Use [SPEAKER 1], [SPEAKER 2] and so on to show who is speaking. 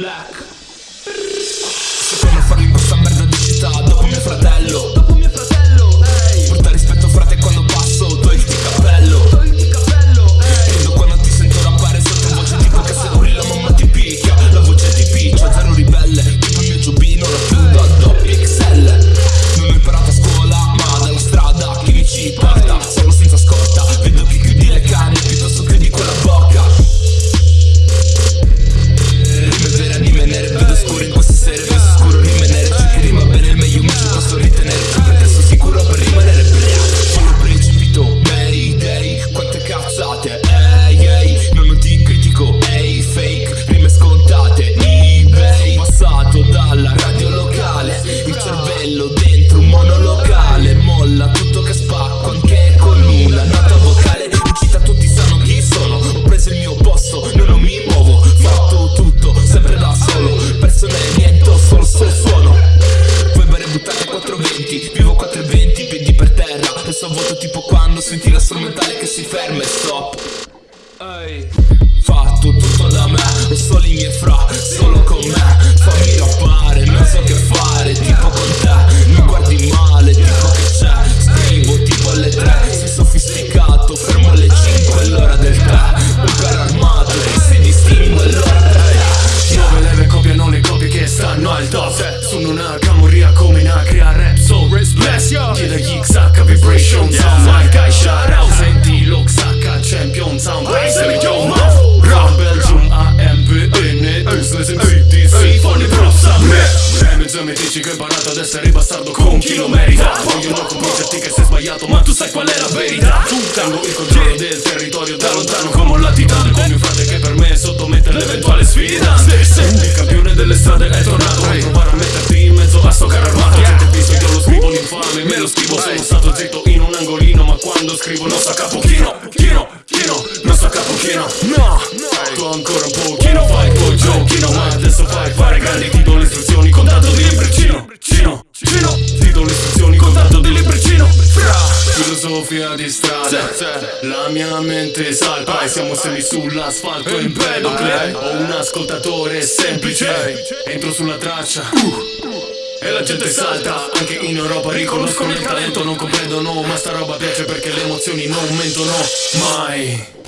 [SPEAKER 1] Black. Secondo farmi questa merda di città Dopo mio fratello. 4 e 20, piedi per terra. E so vuoto tipo quando senti la strumentale che si ferma e stop. Ehi Fatto tutto da me, non solo i miei fra, solo con me. Fammi rappare,
[SPEAKER 2] Remix mi dici che ho imparato ad essere bastardo con chi lo merita. Vogliono convincerti che sei sbagliato ma tu sai qual è la verità. Tengo il controllo del territorio da lontano come un latitano Con mio frate che per me sottomette l'eventuale sfida. Il campione delle strade è tornato Vuoi provare a metterti in mezzo a sto carro armato? Gente visto io lo scrivo l'infame Me lo scrivo sono stato zitto in un angolino Ma quando scrivo non sta capo chino Chino, chino, non sta capo chino No, tu ancora un pochino Filosofia di strada La mia mente salta. E siamo semi sull'asfalto in pedocle Ho un ascoltatore semplice. Entro sulla traccia. E la gente salta, anche in Europa riconoscono il talento. Non comprendono, ma sta roba piace perché le emozioni non mentono mai